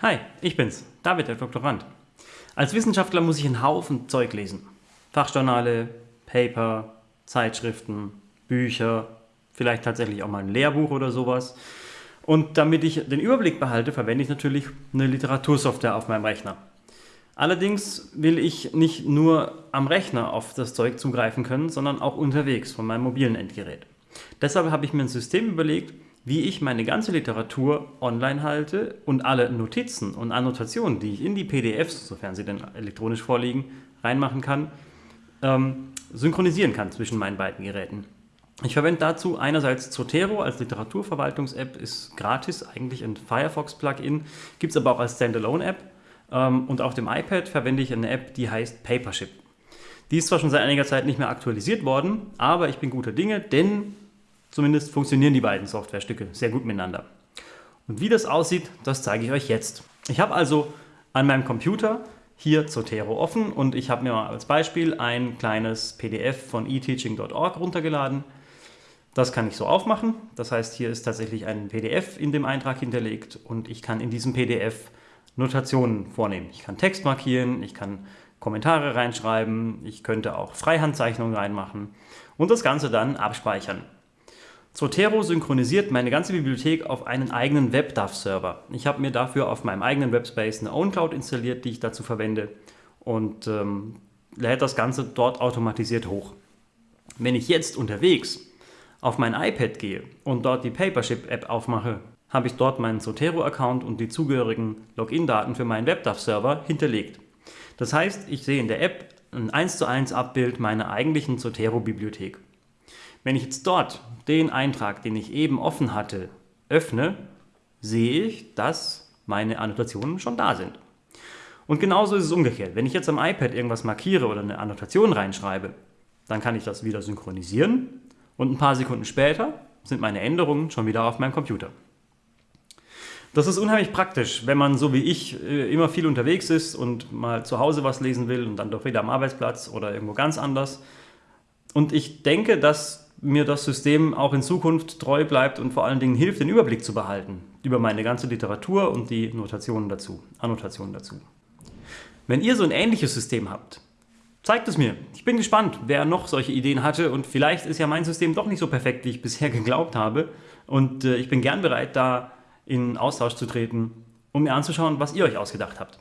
Hi, ich bin's, David, der Doktorand. Als Wissenschaftler muss ich einen Haufen Zeug lesen. Fachjournale, Paper, Zeitschriften, Bücher, vielleicht tatsächlich auch mal ein Lehrbuch oder sowas. Und damit ich den Überblick behalte, verwende ich natürlich eine Literatursoftware auf meinem Rechner. Allerdings will ich nicht nur am Rechner auf das Zeug zugreifen können, sondern auch unterwegs von meinem mobilen Endgerät. Deshalb habe ich mir ein System überlegt, wie ich meine ganze Literatur online halte und alle Notizen und Annotationen, die ich in die PDFs, sofern sie denn elektronisch vorliegen, reinmachen kann, ähm, synchronisieren kann zwischen meinen beiden Geräten. Ich verwende dazu einerseits Zotero als Literaturverwaltungs-App, ist gratis, eigentlich ein Firefox-Plugin, gibt es aber auch als Standalone-App. Ähm, und auf dem iPad verwende ich eine App, die heißt Papership. Die ist zwar schon seit einiger Zeit nicht mehr aktualisiert worden, aber ich bin guter Dinge, denn Zumindest funktionieren die beiden Softwarestücke sehr gut miteinander. Und wie das aussieht, das zeige ich euch jetzt. Ich habe also an meinem Computer hier Zotero offen und ich habe mir mal als Beispiel ein kleines PDF von eteaching.org runtergeladen. Das kann ich so aufmachen. Das heißt, hier ist tatsächlich ein PDF in dem Eintrag hinterlegt und ich kann in diesem PDF Notationen vornehmen. Ich kann Text markieren, ich kann Kommentare reinschreiben, ich könnte auch Freihandzeichnungen reinmachen und das Ganze dann abspeichern. Zotero synchronisiert meine ganze Bibliothek auf einen eigenen WebDAV-Server. Ich habe mir dafür auf meinem eigenen Webspace eine OwnCloud installiert, die ich dazu verwende und ähm, lädt das Ganze dort automatisiert hoch. Wenn ich jetzt unterwegs auf mein iPad gehe und dort die Papership-App aufmache, habe ich dort meinen Zotero-Account und die zugehörigen Login-Daten für meinen WebDAV-Server hinterlegt. Das heißt, ich sehe in der App ein 1 zu 1 Abbild meiner eigentlichen Zotero-Bibliothek. Wenn ich jetzt dort den Eintrag, den ich eben offen hatte, öffne, sehe ich, dass meine Annotationen schon da sind. Und genauso ist es umgekehrt. Wenn ich jetzt am iPad irgendwas markiere oder eine Annotation reinschreibe, dann kann ich das wieder synchronisieren und ein paar Sekunden später sind meine Änderungen schon wieder auf meinem Computer. Das ist unheimlich praktisch, wenn man so wie ich äh, immer viel unterwegs ist und mal zu Hause was lesen will und dann doch wieder am Arbeitsplatz oder irgendwo ganz anders. Und ich denke, dass mir das System auch in Zukunft treu bleibt und vor allen Dingen hilft, den Überblick zu behalten über meine ganze Literatur und die Notationen dazu, Annotationen dazu. Wenn ihr so ein ähnliches System habt, zeigt es mir. Ich bin gespannt, wer noch solche Ideen hatte und vielleicht ist ja mein System doch nicht so perfekt, wie ich bisher geglaubt habe und äh, ich bin gern bereit, da in Austausch zu treten, um mir anzuschauen, was ihr euch ausgedacht habt.